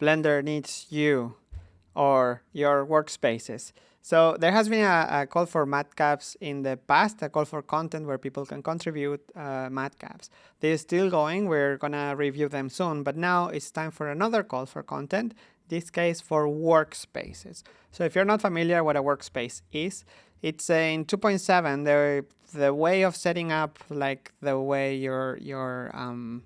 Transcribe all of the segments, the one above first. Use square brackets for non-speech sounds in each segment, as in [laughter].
Blender needs you or your workspaces. So there has been a, a, call for matcaps in the past, a call for content where people can contribute uh, matcaps. They're still going. We're going to review them soon. But now it's time for another call for content, this case for workspaces. So if you're not familiar what a workspace is, it's in 2.7, the, the way of setting up like the way your, your um,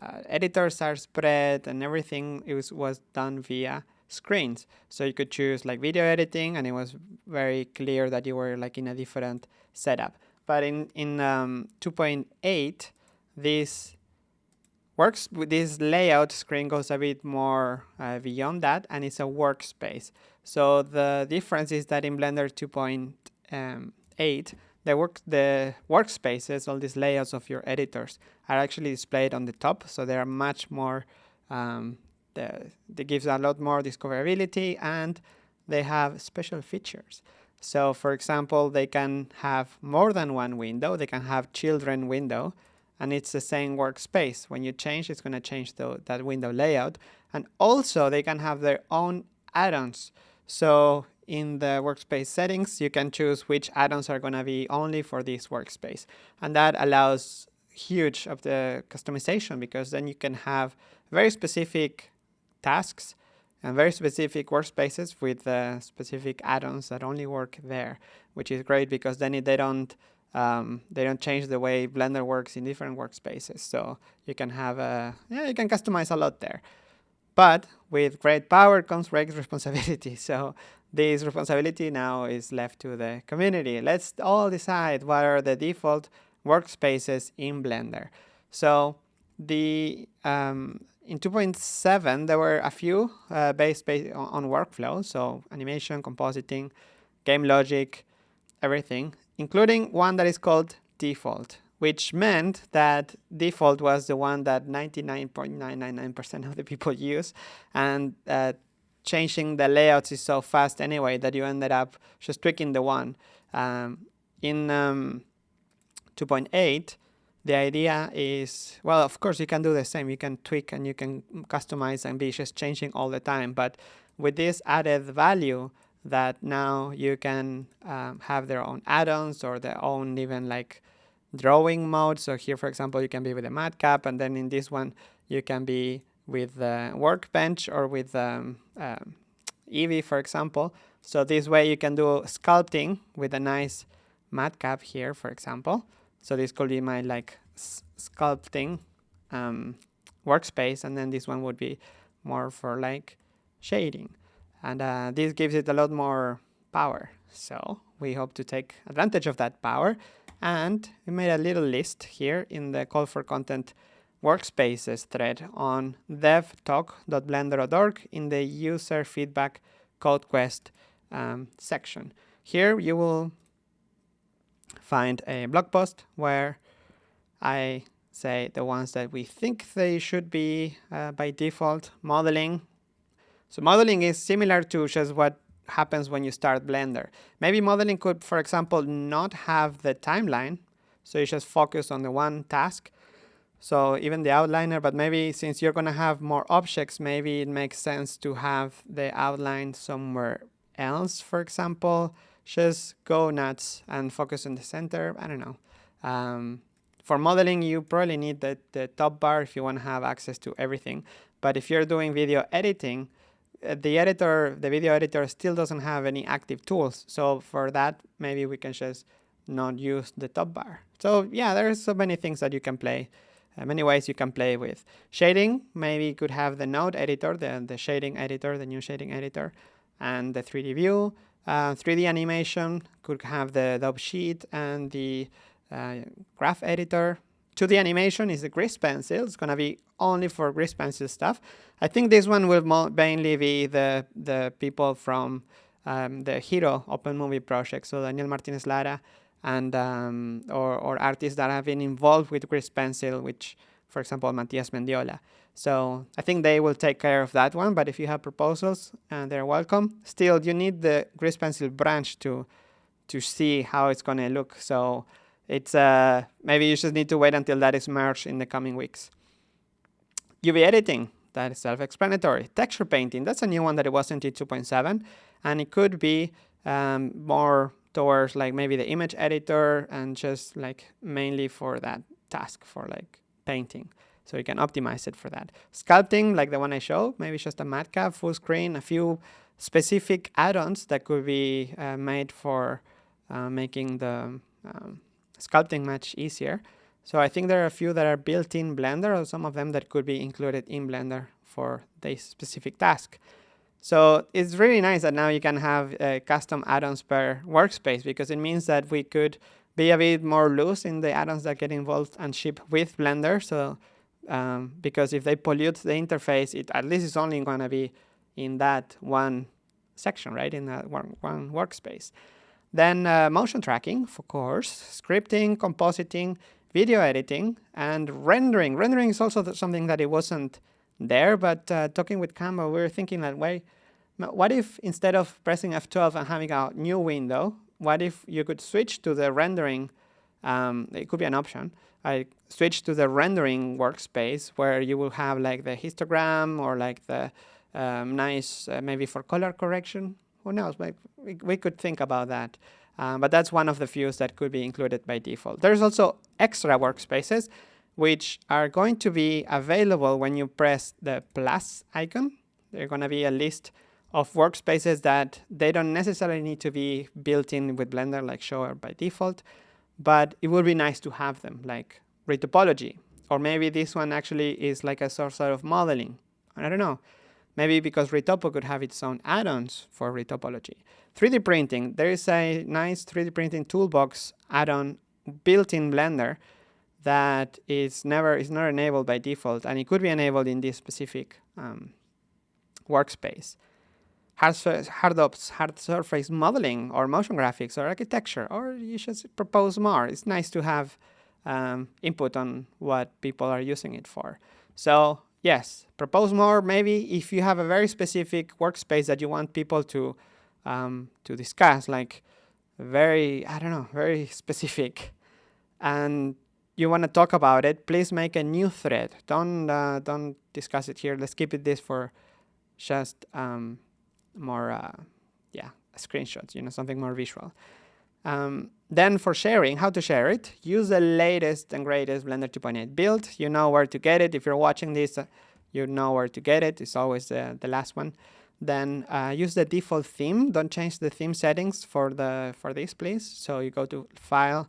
uh, editors are spread and everything it was, was done via screens. So you could choose like video editing and it was very clear that you were like in a different setup. But in, in um, 2.8, this works with this layout screen goes a bit more uh, beyond that and it's a workspace. So the difference is that in Blender 2.8, the work the workspaces, all these layouts of your editors are actually displayed on the top. So they are much more um, the, they gives a lot more discoverability and they have special features. So for example, they can have more than one window. They can have children window and it's the same workspace. When you change, it's going to change the, that window layout. And also they can have their own add-ons. So in the workspace settings, you can choose which add-ons are going to be only for this workspace. And that allows huge of the customization because then you can have very specific tasks and very specific workspaces with specific add-ons that only work there, which is great because then they don't um, they don't change the way Blender works in different workspaces. So you can have a yeah you can customize a lot there. But with great power comes great [laughs] responsibility. So this responsibility now is left to the community. Let's all decide what are the default workspaces in Blender. So the um, in 2.7, there were a few uh, based, based on, on workflow, so animation, compositing, game logic, everything, including one that is called default, which meant that default was the one that 99.999% of the people [laughs] use, and uh, changing the layouts is so fast anyway that you ended up just tweaking the one. Um, in um, 2.8, the idea is, well, of course you can do the same. You can tweak and you can customize and be just changing all the time. But with this added value that now you can um, have their own add-ons or their own even like drawing mode. So here, for example, you can be with a matcap and then in this one, you can be with the workbench or with um, um, Eevee, for example. So this way you can do sculpting with a nice matcap here, for example. So this could be my like sculpting um, workspace, and then this one would be more for like shading. And uh, this gives it a lot more power. So we hope to take advantage of that power. And we made a little list here in the call for content workspaces thread on devtalk.blender.org in the user feedback code quest um, section. Here you will find a blog post where I say the ones that we think they should be uh, by default modeling. So modeling is similar to just what happens when you start Blender. Maybe modeling could, for example, not have the timeline. So you just focus on the one task. So even the outliner, but maybe since you're going to have more objects, maybe it makes sense to have the outline somewhere else, for example just go nuts and focus on the center. I don't know. Um, for modeling, you probably need the, the top bar if you want to have access to everything. But if you're doing video editing, uh, the editor, the video editor still doesn't have any active tools. So for that, maybe we can just not use the top bar. So yeah, there's so many things that you can play, many ways you can play with. Shading, maybe you could have the node editor, the, the shading editor, the new shading editor, and the 3D view. Uh, 3D animation could have the Dope Sheet and the uh, graph editor. 2D animation is the grease pencil. It's going to be only for grease pencil stuff. I think this one will mainly be the, the people from um, the Hero Open Movie project, so Daniel Martinez Lara and um, or, or artists that have been involved with grease pencil, which, for example, Matias Mendiola. So I think they will take care of that one. But if you have proposals, and uh, they're welcome. Still, you need the grease pencil branch to to see how it's going to look. So it's uh, maybe you just need to wait until that is merged in the coming weeks. UV editing. that is self-explanatory. Texture painting, that's a new one that it wasn't in 2.7, and it could be um, more towards like maybe the image editor and just like mainly for that task for like painting. So you can optimize it for that. Sculpting, like the one I showed, maybe just a matcap, full screen, a few specific add-ons that could be uh, made for uh, making the um, sculpting much easier. So I think there are a few that are built in Blender or some of them that could be included in Blender for this specific task. So it's really nice that now you can have uh, custom add-ons per workspace because it means that we could be a bit more loose in the add-ons that get involved and ship with Blender. So um, because if they pollute the interface, it at least it's only going to be in that one section, right, in that one, one workspace. Then uh, motion tracking, of course, scripting, compositing, video editing, and rendering. Rendering is also something that it wasn't there, but uh, talking with Canva, we were thinking that way, what if instead of pressing F12 and having a new window, what if you could switch to the rendering, um, it could be an option, I switch to the rendering workspace where you will have like the histogram or like the um, nice, uh, maybe for color correction. Who knows? We, we could think about that. Um, but that's one of the views that could be included by default. There's also extra workspaces, which are going to be available when you press the plus icon. They're going to be a list of workspaces that they don't necessarily need to be built in with Blender like show by default, but it would be nice to have them like retopology. Or maybe this one actually is like a source of modeling. I don't know. Maybe because Retopo could have its own add-ons for retopology. 3D printing. There is a nice 3D printing toolbox add-on built in Blender that is never is not enabled by default, and it could be enabled in this specific um, workspace. Hard, hard ops, hard surface modeling, or motion graphics, or architecture, or you should propose more. It's nice to have um, input on what people are using it for. So yes, propose more. Maybe if you have a very specific workspace that you want people to um, to discuss, like very I don't know, very [laughs] specific, and you want to talk about it, please make a new thread. Don't uh, don't discuss it here. Let's keep it this for just um, more uh, yeah screenshots. You know, something more visual. Um, then for sharing, how to share it, use the latest and greatest Blender 2.8 build. You know where to get it. If you're watching this, uh, you know where to get it. It's always uh, the last one. Then uh, use the default theme. Don't change the theme settings for the for this, please. So you go to File.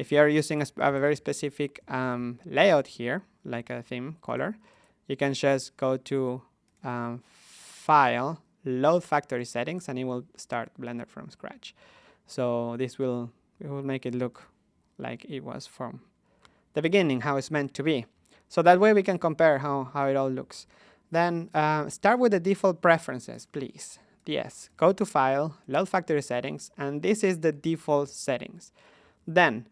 If you're using a, a very specific um, layout here, like a theme color, you can just go to um, File, Load Factory Settings, and it will start Blender from scratch. So this will, it will make it look like it was from the beginning, how it's meant to be. So that way we can compare how, how it all looks. Then uh, start with the default preferences, please. Yes, go to File, Load Factory Settings, and this is the default settings. Then,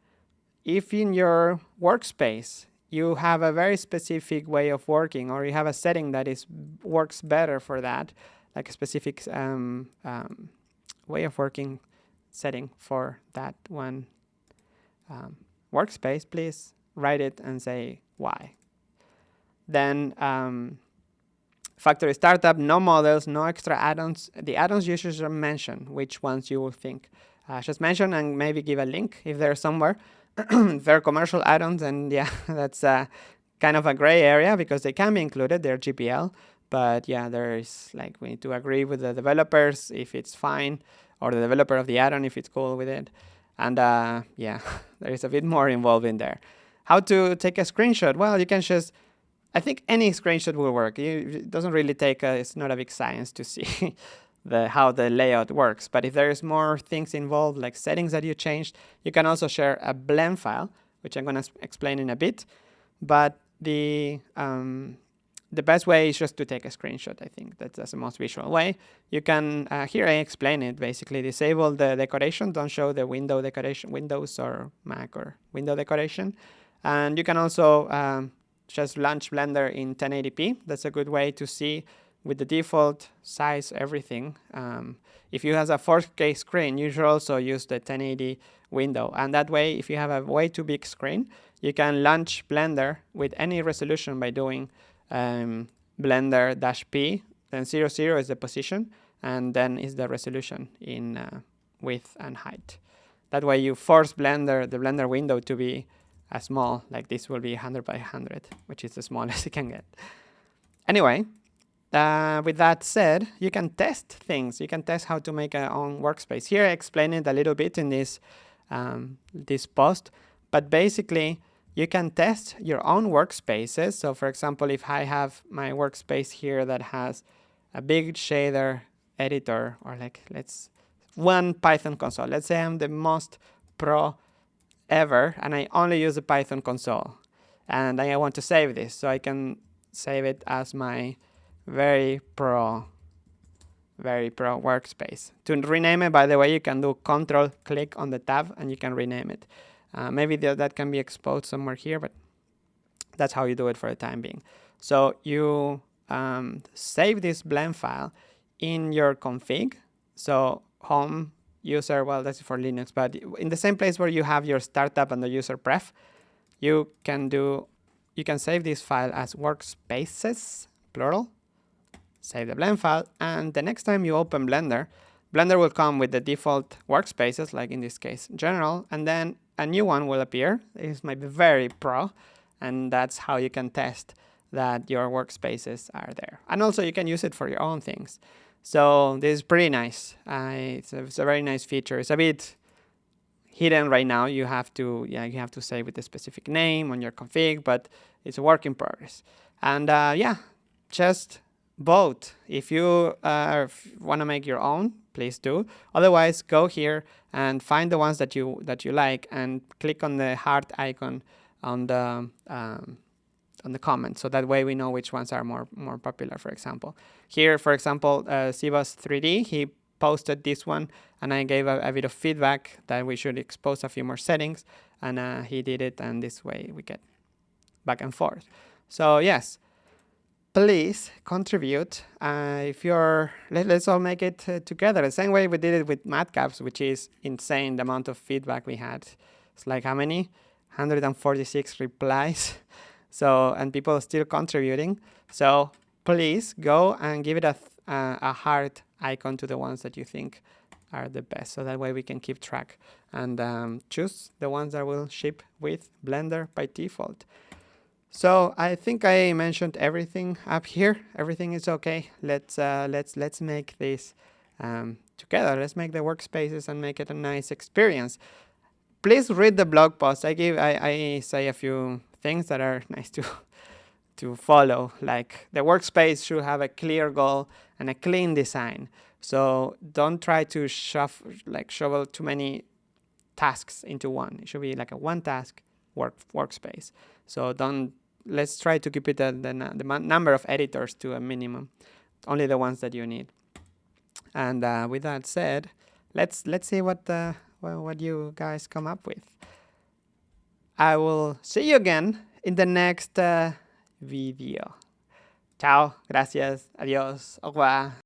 if in your workspace you have a very specific way of working or you have a setting that is works better for that, like a specific um, um, way of working setting for that one um, workspace, please write it and say why. Then um, factory startup, no models, no extra add-ons. The add-ons users are mentioned, which ones you will think. Uh, just mention and maybe give a link if they're somewhere. [clears throat] they're commercial add-ons, and yeah, [laughs] that's uh, kind of a gray area because they can be included, they're GPL. But yeah, there's like, we need to agree with the developers if it's fine or the developer of the add-on if it's cool with it. And uh, yeah, [laughs] there is a bit more involved in there. How to take a screenshot? Well, you can just, I think any screenshot will work. It doesn't really take, a, it's not a big science to see [laughs] the how the layout works. But if there's more things involved, like settings that you changed, you can also share a blend file, which I'm going to explain in a bit. But the um, the best way is just to take a screenshot. I think that's the most visual way. You can, uh, here I explain it, basically disable the decoration, don't show the window decoration, Windows or Mac or window decoration. And you can also um, just launch Blender in 1080p. That's a good way to see with the default size everything. Um, if you have a 4K screen, you should also use the 1080 window. And that way, if you have a way too big screen, you can launch Blender with any resolution by doing um, blender-p, then 0, 0 is the position, and then is the resolution in uh, width and height. That way you force Blender, the Blender window to be as small, like this will be 100 by 100, which is the smallest [laughs] you can get. Anyway, uh, with that said, you can test things. You can test how to make a own workspace. Here I explain it a little bit in this, um, this post, but basically you can test your own workspaces. So for example, if I have my workspace here that has a big shader editor or like let's one Python console. Let's say I'm the most pro ever and I only use a Python console and I want to save this so I can save it as my very pro very pro workspace. To rename it, by the way, you can do control click on the tab and you can rename it. Uh, maybe the, that can be exposed somewhere here, but that's how you do it for the time being. So you um, save this blend file in your config. So home user, well, that's for Linux, but in the same place where you have your startup and the user pref, you can do, you can save this file as workspaces, plural, save the blend file, and the next time you open Blender, Blender will come with the default workspaces, like in this case, general, and then a new one will appear. This might be very pro, and that's how you can test that your workspaces are there. And also you can use it for your own things. So this is pretty nice. Uh, it's, a, it's, a, very nice feature. It's a bit hidden right now. You have to yeah you have to say with a specific name on your config, but it's a work in progress. And uh, yeah, just vote. If you uh, want to make your own, please do. Otherwise, go here and find the ones that you that you like and click on the heart icon on the um, on the comments. So that way we know which ones are more, more popular, for example. Here, for example, uh, 3D, he posted this one and I gave a, a, bit of feedback that we should expose a few more settings and uh, he did it and this way we get back and forth. So yes, please contribute. Uh, if you're, let, us all make it uh, together. The same way we did it with matcaps, which is insane the amount of feedback we had. It's like how many? 146 replies. [laughs] So, and people are still contributing. So please go and give it a, uh, a heart icon to the ones that you think are the best. So that way we can keep track and um, choose the ones that will ship with Blender by default. So I think I mentioned everything up here. Everything is okay. Let's uh, let's let's make this um, together. Let's make the workspaces and make it a nice experience. Please read the blog post. I give I, I say a few things that are [laughs] nice to to follow. Like the workspace should have a clear goal and a clean design. So don't try to shove like shovel too many tasks into one. It should be like a one task work workspace. So don't let's try to keep it the, the, the number of editors to a minimum, only the ones that you need. And uh, with that said, let's let's see what uh, what you guys come up with. I will see you again in the next uh, video. Chao, gracias, adiós, au revoir.